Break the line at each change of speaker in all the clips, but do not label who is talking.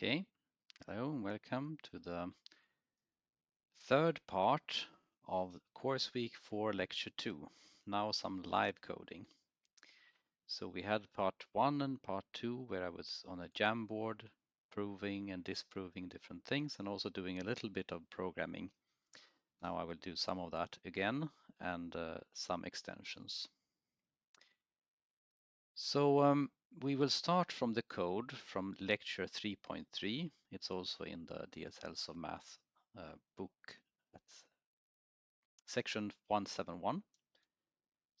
Okay, hello and welcome to the third part of course week for lecture two. Now some live coding. So we had part one and part two where I was on a Jamboard proving and disproving different things and also doing a little bit of programming. Now I will do some of that again and uh, some extensions. So um, we will start from the code from lecture 3.3. It's also in the DSLs of Math uh, book. That's section 171.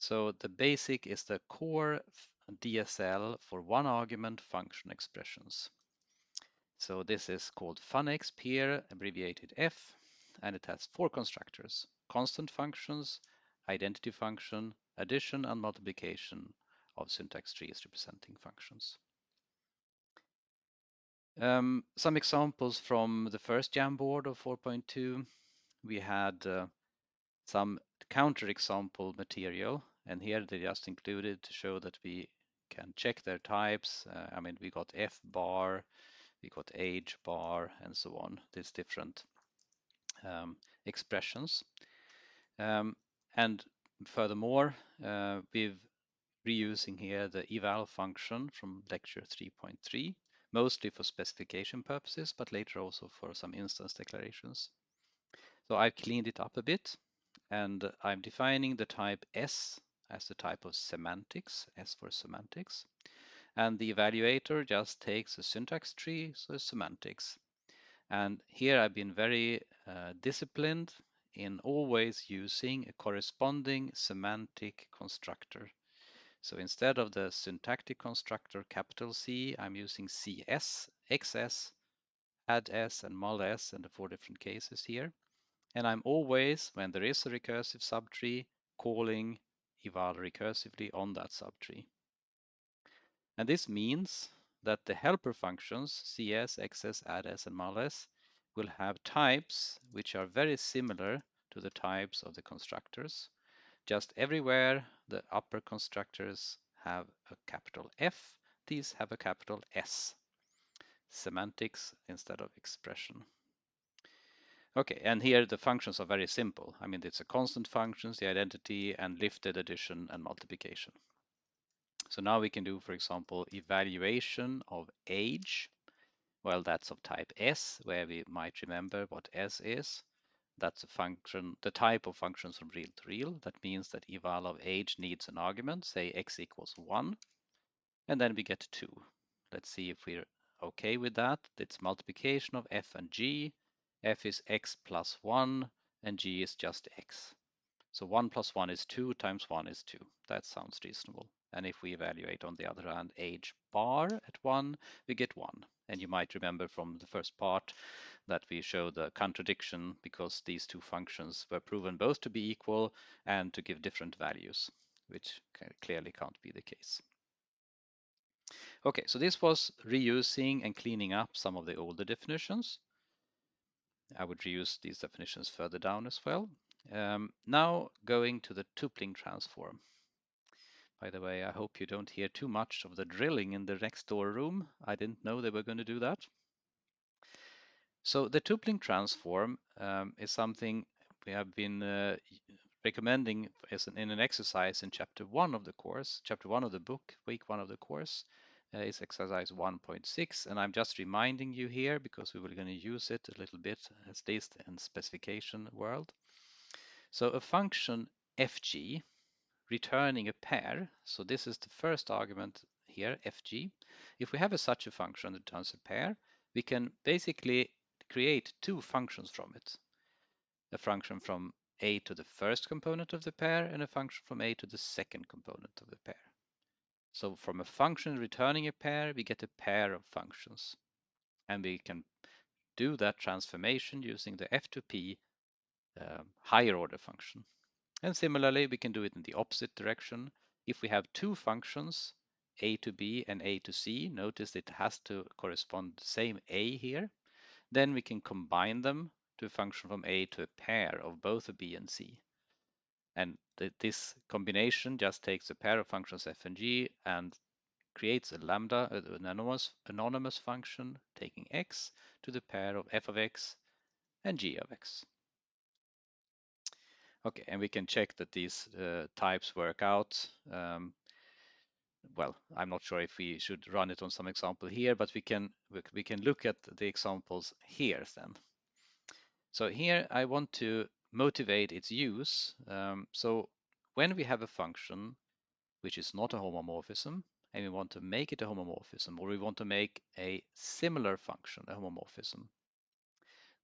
So the basic is the core DSL for one argument function expressions. So this is called FunExp abbreviated F, and it has four constructors, constant functions, identity function, addition and multiplication, of syntax trees representing functions. Um, some examples from the first Jamboard of 4.2. We had uh, some counter example material, and here they just included to show that we can check their types. Uh, I mean, we got F bar, we got age bar, and so on, these different um, expressions. Um, and furthermore, uh, we've reusing here the eval function from lecture 3.3, mostly for specification purposes, but later also for some instance declarations. So I've cleaned it up a bit and I'm defining the type S as the type of semantics, S for semantics. And the evaluator just takes a syntax tree, so semantics. And here I've been very uh, disciplined in always using a corresponding semantic constructor. So instead of the syntactic constructor capital C, I'm using CS, XS, add S, and mul S in the four different cases here. And I'm always, when there is a recursive subtree, calling eval recursively on that subtree. And this means that the helper functions, CS, XS, add-s, and mul-s, will have types which are very similar to the types of the constructors. Just everywhere the upper constructors have a capital F, these have a capital S. Semantics instead of expression. Okay, and here the functions are very simple. I mean, it's a constant functions, the identity, and lifted addition and multiplication. So now we can do, for example, evaluation of age. Well, that's of type S, where we might remember what S is. That's a function, the type of functions from real to real. That means that eval of age needs an argument, say x equals 1, and then we get 2. Let's see if we're okay with that. It's multiplication of f and g. f is x plus 1, and g is just x. So 1 plus 1 is 2 times 1 is 2. That sounds reasonable. And if we evaluate, on the other hand, age bar at 1, we get 1. And you might remember from the first part that we show the contradiction because these two functions were proven both to be equal and to give different values, which clearly can't be the case. Okay, so this was reusing and cleaning up some of the older definitions. I would reuse these definitions further down as well. Um, now going to the tupling transform. By the way, I hope you don't hear too much of the drilling in the next door room. I didn't know they were going to do that. So the tupling transform um, is something we have been uh, recommending as an, in an exercise in chapter one of the course, chapter one of the book, week one of the course. Uh, is exercise 1.6 and I'm just reminding you here because we were going to use it a little bit as least in specification world. So a function fg returning a pair, so this is the first argument here, fg. If we have a, such a function that returns a pair, we can basically create two functions from it. A function from a to the first component of the pair and a function from a to the second component of the pair. So from a function returning a pair, we get a pair of functions. And we can do that transformation using the f2p uh, higher order function. And similarly, we can do it in the opposite direction. If we have two functions, a to b and a to c, notice it has to correspond the same a here. Then we can combine them to a function from A to a pair of both a B and C. And th this combination just takes a pair of functions f and g and creates a lambda, an anonymous, anonymous function taking x to the pair of f of x and g of x. Okay, and we can check that these uh, types work out. Um, well, I'm not sure if we should run it on some example here, but we can we can look at the examples here then. So here I want to motivate its use. Um, so when we have a function which is not a homomorphism, and we want to make it a homomorphism, or we want to make a similar function a homomorphism,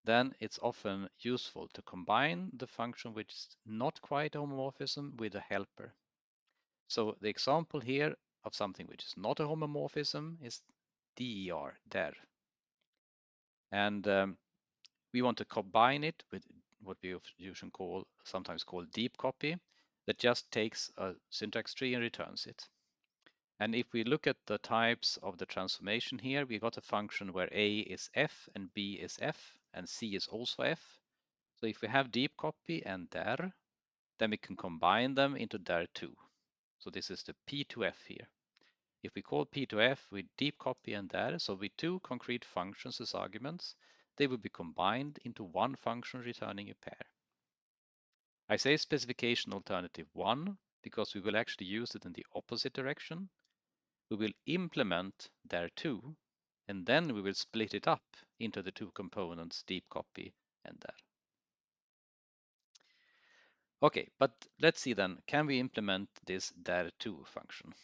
then it's often useful to combine the function which is not quite a homomorphism with a helper. So the example here of something which is not a homomorphism is der, der. And um, we want to combine it with what we usually call, sometimes call deep copy, that just takes a syntax tree and returns it. And if we look at the types of the transformation here, we got a function where a is f and b is f and c is also f. So if we have deep copy and der, then we can combine them into der2. So this is the p2f here. If we call p2f with deep copy and der, so with two concrete functions as arguments, they will be combined into one function returning a pair. I say specification alternative 1 because we will actually use it in the opposite direction. We will implement der2 and then we will split it up into the two components deep copy and der. Okay, but let's see then, can we implement this der2 function?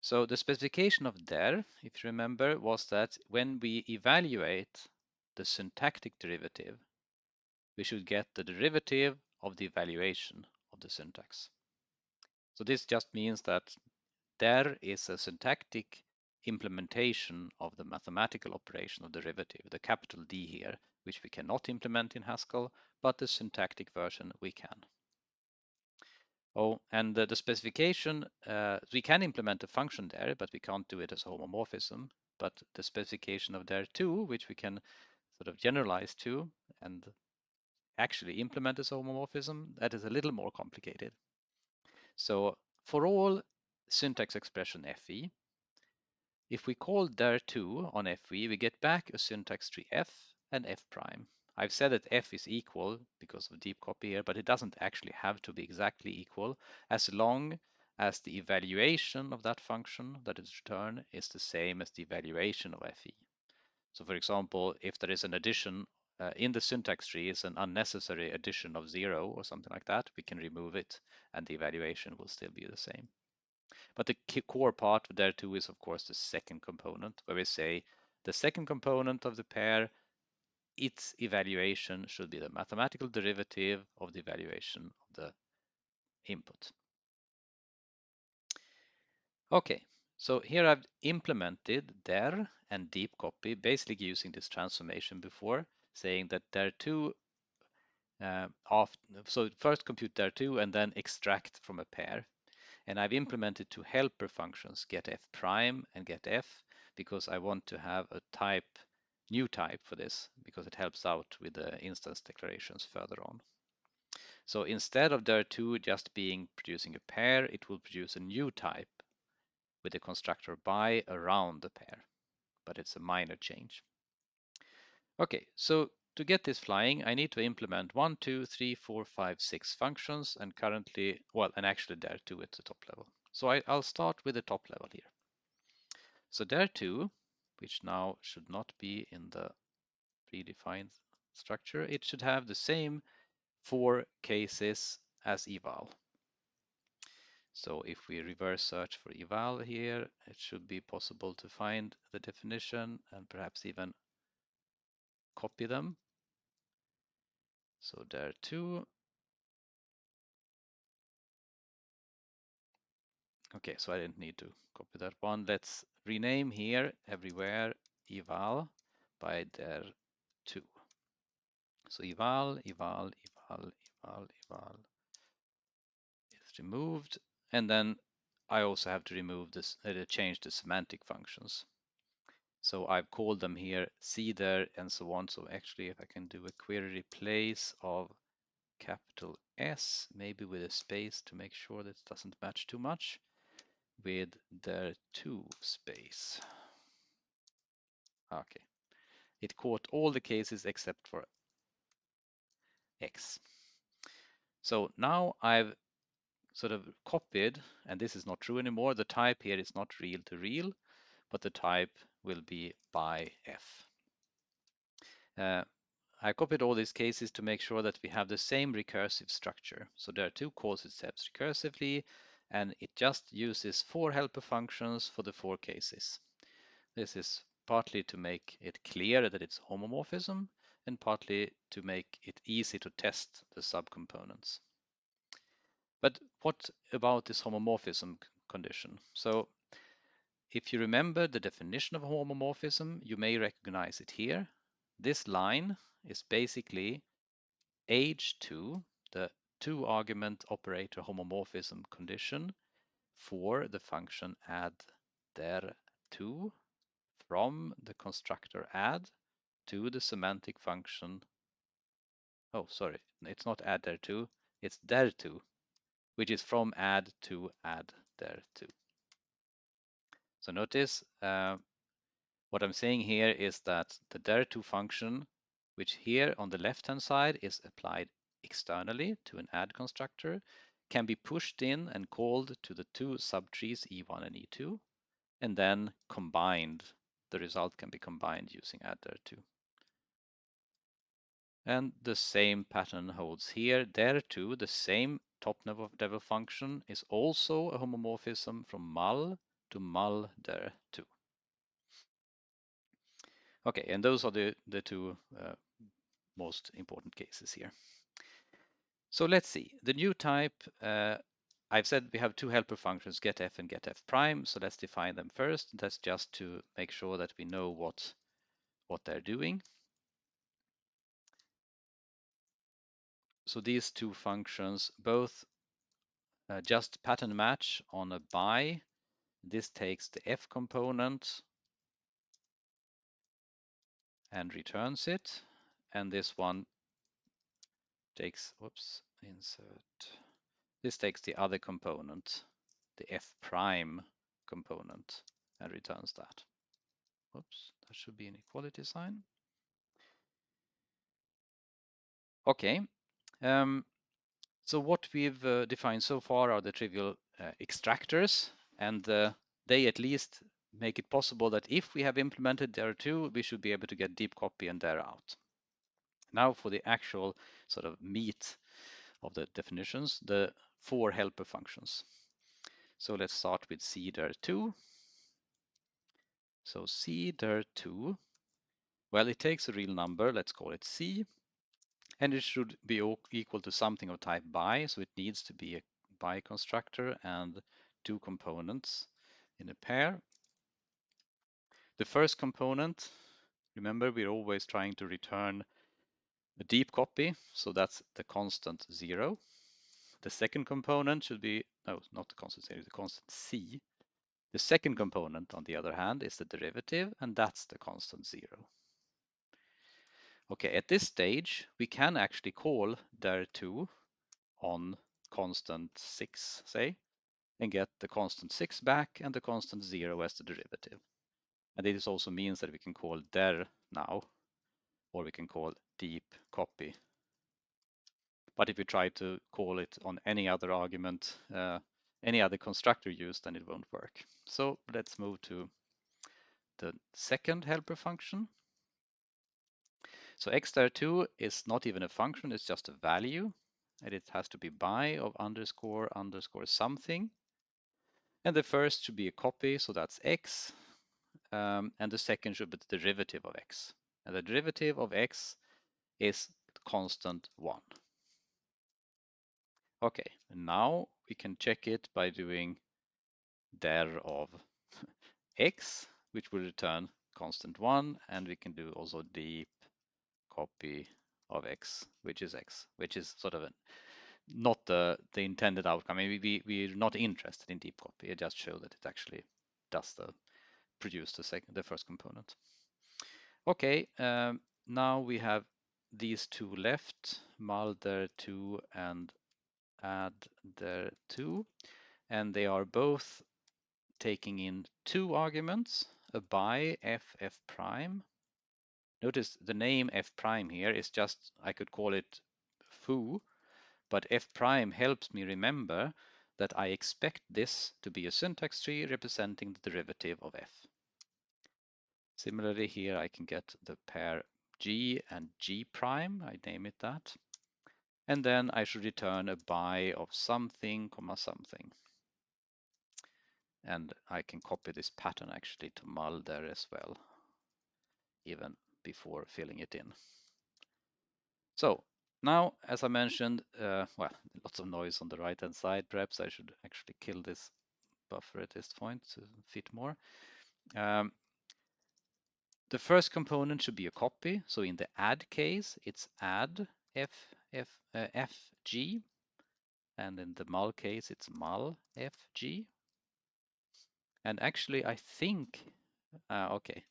So the specification of der, if you remember, was that when we evaluate the syntactic derivative, we should get the derivative of the evaluation of the syntax. So this just means that der is a syntactic implementation of the mathematical operation of derivative, the capital D here, which we cannot implement in Haskell, but the syntactic version we can. Oh, and the, the specification, uh, we can implement a function there, but we can't do it as a homomorphism. But the specification of der2, which we can sort of generalize to and actually implement as a homomorphism, that is a little more complicated. So for all syntax expression FE. If we call der2 on FE, we get back a syntax tree F and F prime. I've said that F is equal because of deep copy here, but it doesn't actually have to be exactly equal as long as the evaluation of that function that is returned is the same as the evaluation of FE. So for example, if there is an addition uh, in the syntax tree is an unnecessary addition of zero or something like that, we can remove it and the evaluation will still be the same. But the core part der2 is of course the second component where we say the second component of the pair, its evaluation should be the mathematical derivative of the evaluation of the input. Okay, so here I've implemented der and deep copy, basically using this transformation before, saying that der2 uh, after, so first compute der2 and then extract from a pair. And I've implemented two helper functions, get f prime and get f, because I want to have a type, new type for this, because it helps out with the instance declarations further on. So instead of der2 just being producing a pair, it will produce a new type with the constructor by around the pair, but it's a minor change. Okay, so to get this flying, I need to implement one, two, three, four, five, six functions, and currently, well, and actually der2 at the top level. So I, will start with the top level here. So der2, which now should not be in the predefined structure, it should have the same four cases as eval. So if we reverse search for eval here, it should be possible to find the definition and perhaps even copy them. So der2. Okay, so I didn't need to copy that one. Let's rename here everywhere eval by der2. So eval, eval, eval, eval, eval is removed. And then I also have to remove this, uh, change the semantic functions. So I've called them here cder and so on. So actually, if I can do a query replace of capital S, maybe with a space to make sure that it doesn't match too much. With their two space. Okay, it caught all the cases except for X. So now I've sort of copied, and this is not true anymore. The type here is not real to real, but the type will be by F. Uh, I copied all these cases to make sure that we have the same recursive structure. So there are two calls steps recursively, and it just uses four helper functions for the four cases. This is partly to make it clear that it's homomorphism, and partly to make it easy to test the subcomponents. But what about this homomorphism condition? So if you remember the definition of a homomorphism, you may recognize it here. This line is basically H2, the two argument operator homomorphism condition for the function add der2 from the constructor add to the semantic function. Oh, sorry, it's not add der2, it's der2 which is from add to add there to. So notice uh, what I'm saying here is that the der2 function, which here on the left-hand side is applied externally to an add constructor, can be pushed in and called to the two subtrees E1 and E2, and then combined. The result can be combined using add der2. And the same pattern holds here. Der2, the same top level function is also a homomorphism from mul to mul there too. Okay, and those are the, the two uh, most important cases here. So let's see, the new type, uh, I've said we have two helper functions, getf and getf prime, so let's define them first. That's just to make sure that we know what, what they're doing. So these two functions both uh, just pattern match on a by. This takes the f component and returns it. And this one takes, whoops, insert. This takes the other component, the f prime component, and returns that. Whoops, that should be an equality sign. Okay, um, so what we've uh, defined so far are the trivial uh, extractors, and uh, they at least make it possible that if we have implemented der2, we should be able to get deep copy and der out. Now for the actual sort of meat of the definitions, the four helper functions. So let's start with cder2. So cder2, well, it takes a real number, let's call it c, and it should be equal to something of type by, so it needs to be a by constructor and two components in a pair. The first component, remember we're always trying to return a deep copy, so that's the constant zero. The second component should be, no, not the constant zero, the constant c. The second component, on the other hand, is the derivative, and that's the constant zero. Okay, at this stage, we can actually call der2 on constant 6, say, and get the constant 6 back and the constant 0 as the derivative. And this also means that we can call der now, or we can call deep copy. But if we try to call it on any other argument, uh, any other constructor used, then it won't work. So let's move to the second helper function, so x der 2 is not even a function, it's just a value. And it has to be by of underscore underscore something. And the first should be a copy, so that's x. Um, and the second should be the derivative of x. And the derivative of x is constant 1. Okay, now we can check it by doing der of x, which will return constant 1, and we can do also deep copy of x, which is x, which is sort of a, not the, the intended outcome. I mean, we, we're not interested in deep copy. It just shows that it actually does the produce the second, the first component. Okay, um, now we have these two left, mul der2 and add there two, and they are both taking in two arguments, a by f f prime. Notice the name f prime here is just, I could call it foo, but f prime helps me remember that I expect this to be a syntax tree representing the derivative of f. Similarly here I can get the pair g and g prime, I name it that. And then I should return a by of something, comma something. And I can copy this pattern actually to mul der as well, even before filling it in. So now, as I mentioned, uh, well, lots of noise on the right hand side. Perhaps I should actually kill this buffer at this point to fit more. Um, the first component should be a copy. So in the add case, it's add f, f, uh, fg. And in the mul case, it's mul fg. And actually, I think, uh, okay,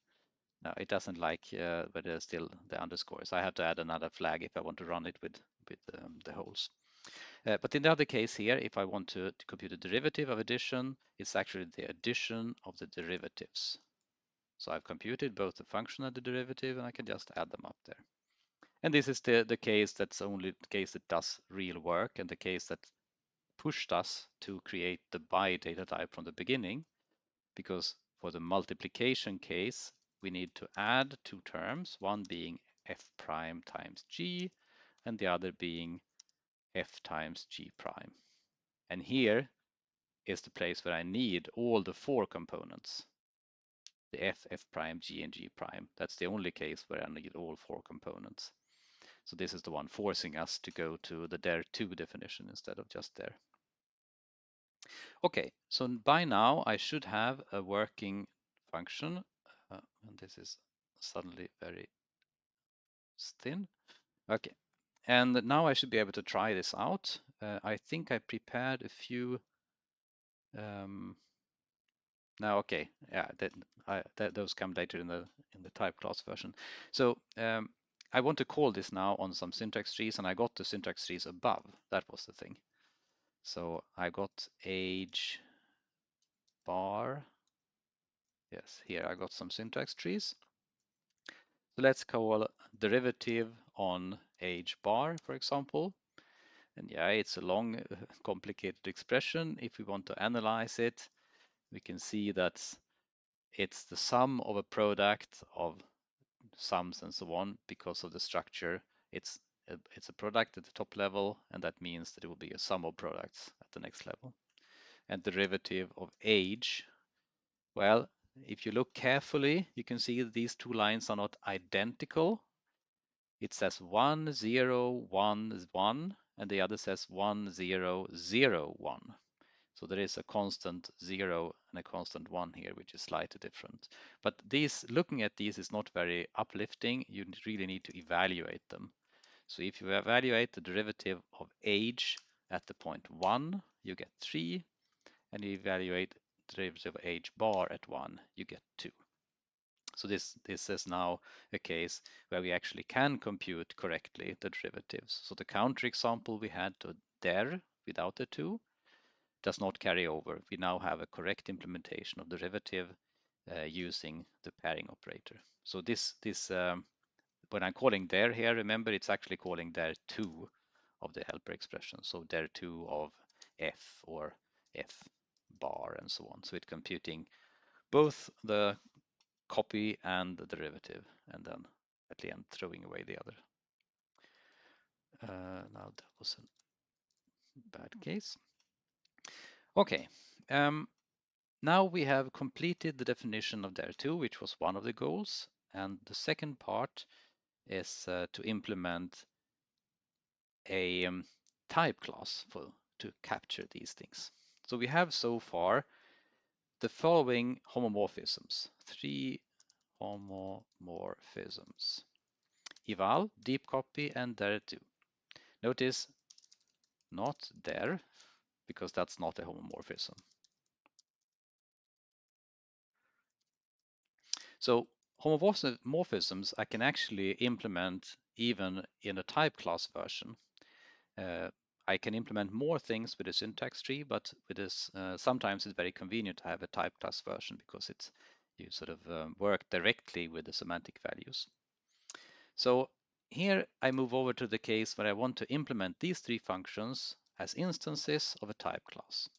no, it doesn't like, uh, but there's still the underscores. I have to add another flag if I want to run it with, with um, the holes. Uh, but in the other case here, if I want to, to compute a derivative of addition, it's actually the addition of the derivatives. So I've computed both the function and the derivative, and I can just add them up there. And this is the, the case that's only the case that does real work and the case that pushed us to create the by data type from the beginning, because for the multiplication case, we need to add two terms, one being f prime times g, and the other being f times g prime. And here is the place where I need all the four components the f, f prime, g, and g prime. That's the only case where I need all four components. So this is the one forcing us to go to the der2 definition instead of just der. Okay, so by now I should have a working function, uh, and this is suddenly very thin. Okay, and now I should be able to try this out. Uh, I think I prepared a few um, now, okay, yeah, that, I, that, those come later in the in the type class version. So um, I want to call this now on some syntax trees, and I got the syntax trees above. That was the thing. So I got age bar. Yes, here I got some syntax trees. So let's call derivative on age bar, for example. And yeah, it's a long, complicated expression. If we want to analyze it, we can see that it's the sum of a product of sums and so on because of the structure. It's a, it's a product at the top level, and that means that it will be a sum of products at the next level. And derivative of age, well, if you look carefully, you can see these two lines are not identical. It says 1, 0, 1, 1, and the other says 1, 0, 0, 1. So there is a constant zero and a constant one here, which is slightly different. But these, looking at these is not very uplifting. You really need to evaluate them. So if you evaluate the derivative of age at the point one, you get three. And you evaluate the derivative of age bar at one, you get two. So this, this is now a case where we actually can compute correctly the derivatives. So the counter example we had to der without the two does not carry over. We now have a correct implementation of derivative uh, using the pairing operator. So this, this um, when I'm calling der here, remember it's actually calling der 2 of the helper expression. So der 2 of f or f bar and so on. So it's computing both the copy and the derivative and then at the end throwing away the other. Uh, now that was a bad case. Okay, um, now we have completed the definition of der2, which was one of the goals. And the second part is uh, to implement a um, type class for to capture these things. So we have so far the following homomorphisms, three homomorphisms. Eval, deep copy, and der2. Notice not der, because that's not a homomorphism. So homomorphisms I can actually implement even in a type class version. Uh, I can implement more things with a syntax tree, but with this, uh, sometimes it's very convenient to have a type class version because it's you sort of um, work directly with the semantic values. So here I move over to the case where I want to implement these three functions as instances of a type class.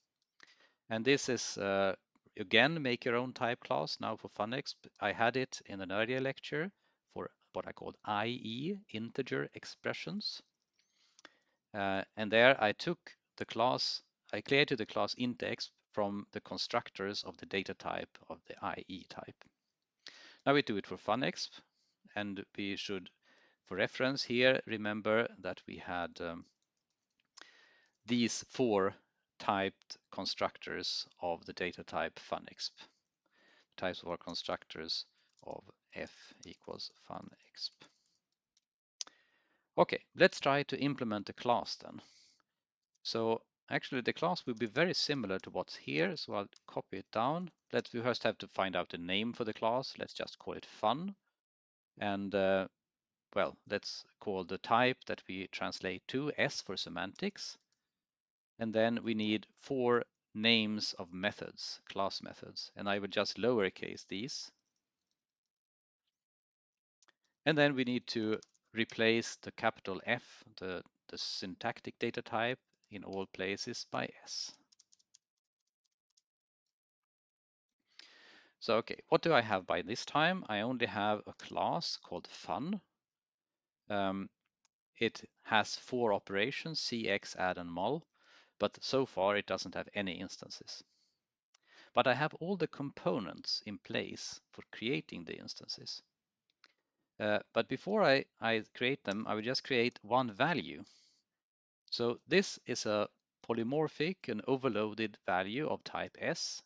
And this is, uh, again, make your own type class now for FunExp. I had it in an earlier lecture for what I called IE, integer expressions. Uh, and there I took the class, I created the class intExp from the constructors of the data type of the IE type. Now we do it for FunExp, and we should, for reference here, remember that we had um, these four typed constructors of the data type FunExp. Types of our constructors of f equals FunExp. Okay, let's try to implement a class then. So actually the class will be very similar to what's here, so I'll copy it down. Let's we first have to find out the name for the class. Let's just call it fun. And uh, well, let's call the type that we translate to S for semantics. And then we need four names of methods, class methods. And I will just lowercase these. And then we need to replace the capital F, the, the syntactic data type, in all places by S. So, okay, what do I have by this time? I only have a class called fun. Um, it has four operations, cx, add, and mul, but so far it doesn't have any instances. But I have all the components in place for creating the instances. Uh, but before I, I create them, I will just create one value. So this is a polymorphic and overloaded value of type S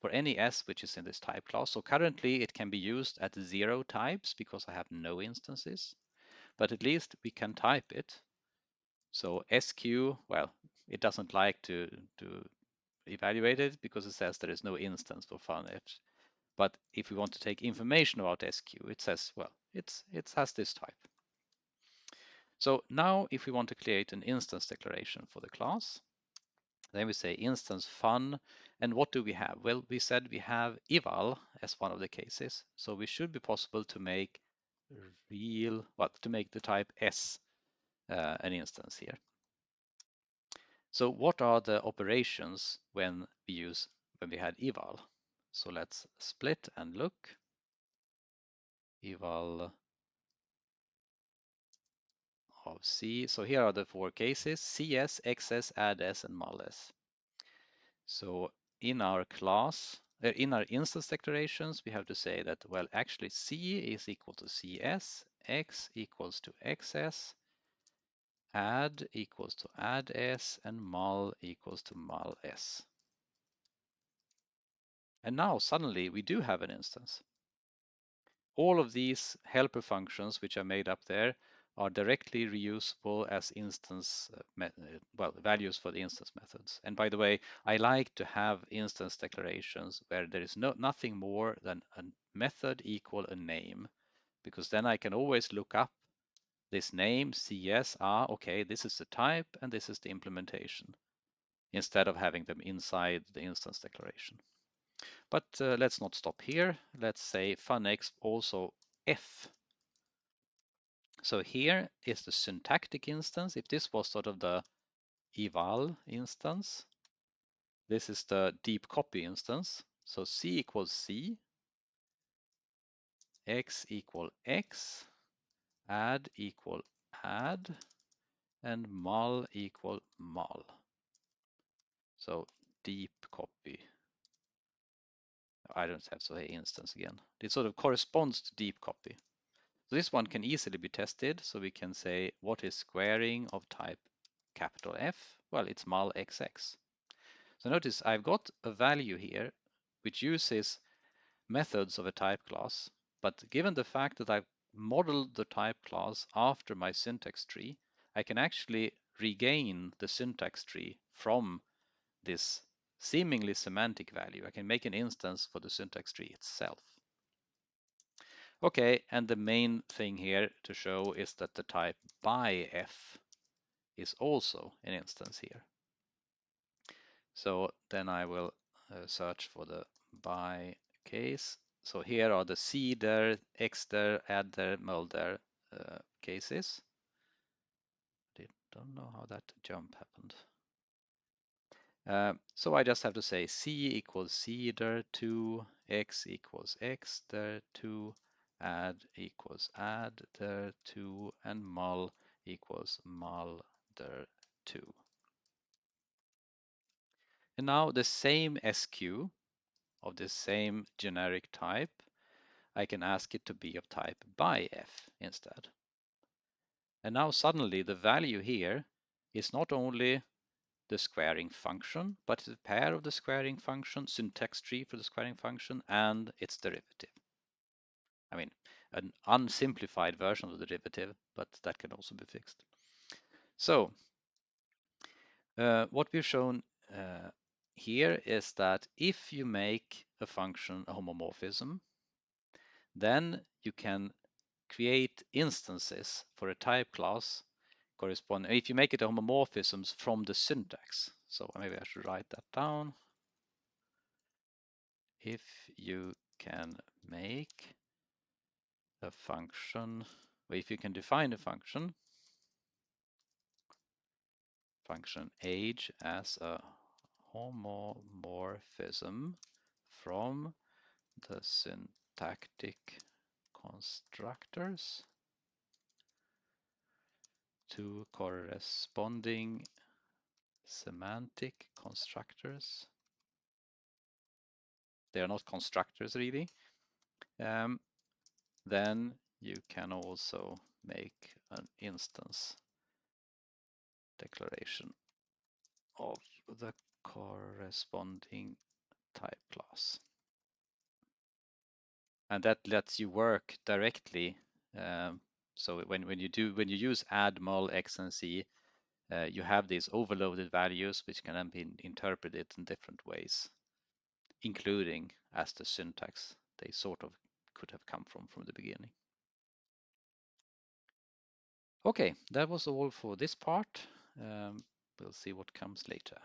for any S which is in this type class. So currently it can be used at zero types because I have no instances, but at least we can type it. So SQ, well, it doesn't like to, to evaluate it because it says there is no instance for FunExp. But if we want to take information about SQ, it says, well, it's, it has this type. So now if we want to create an instance declaration for the class, then we say instance fun. And what do we have? Well, we said we have eval as one of the cases. So we should be possible to make real, well, to make the type S uh, an instance here. So what are the operations when we use, when we had eval? So let's split and look. Eval of C. So here are the four cases, CS, XS, AddS, and MulS. So in our class, uh, in our instance declarations, we have to say that, well, actually C is equal to CS, X equals to XS, add equals to add s and mul equals to mul s. And now suddenly we do have an instance. All of these helper functions which are made up there are directly reusable as instance, uh, uh, well, values for the instance methods. And by the way, I like to have instance declarations where there is no nothing more than a method equal a name, because then I can always look up this name, CS, ah, okay, this is the type and this is the implementation, instead of having them inside the instance declaration. But uh, let's not stop here. Let's say funExp also F. So here is the syntactic instance. If this was sort of the eval instance, this is the deep copy instance. So C equals C, X equal X, add equal add, and mul equal mul. So deep copy I don't have to say instance again. It sort of corresponds to deep copy. So this one can easily be tested. So we can say, what is squaring of type capital F? Well, it's mul xx. So notice I've got a value here which uses methods of a type class. But given the fact that I've modeled the type class after my syntax tree, I can actually regain the syntax tree from this seemingly semantic value. I can make an instance for the syntax tree itself. Okay, and the main thing here to show is that the type by f is also an instance here. So then I will uh, search for the by case. So here are the cder, exter, adder, mulder uh, cases. I don't know how that jump happened. Uh, so I just have to say c equals cder 2, x equals exter 2, add equals adder 2, and mul equals mulder 2. And now the same SQ of the same generic type, I can ask it to be of type by f instead. And now suddenly the value here is not only the squaring function, but it's a pair of the squaring function, syntax tree for the squaring function, and its derivative. I mean, an unsimplified version of the derivative, but that can also be fixed. So uh, what we've shown uh, here is that if you make a function a homomorphism, then you can create instances for a type class correspond if you make it a homomorphisms from the syntax. So maybe I should write that down. If you can make a function, or if you can define a function, function age as a homomorphism from the syntactic constructors to corresponding semantic constructors. They are not constructors really. Um, then you can also make an instance declaration of the corresponding type class. And that lets you work directly um, so when, when you do when you use add mul x and c, uh, you have these overloaded values which can then be interpreted in different ways, including as the syntax they sort of could have come from from the beginning. Okay, that was all for this part. Um, we'll see what comes later.